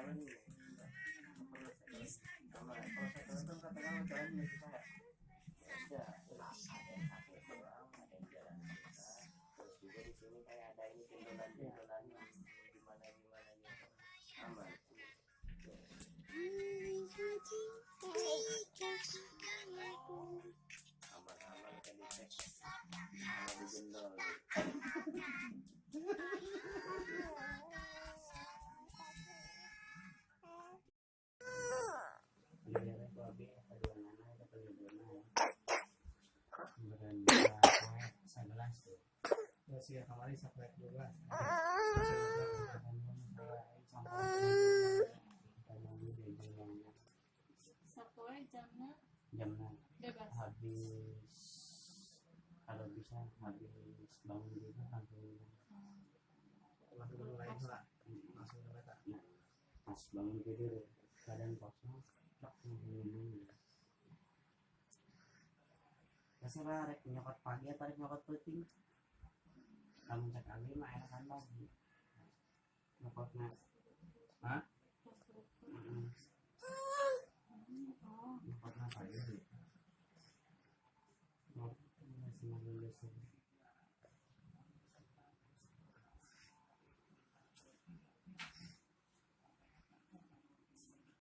jalan nih di sini kayak ada ini gimana gimana. Aman jamnya jamnya bebas. habis kalau bisa habis bangun juga habis langsung mulai lah langsung mulai tak pas bangun tidur badan kosong tak Biasa rek nyokot pagi atau rek nyokot puting nyokotnya hah? Oh, nyokotnya pagi sih Oh, masih mau lulus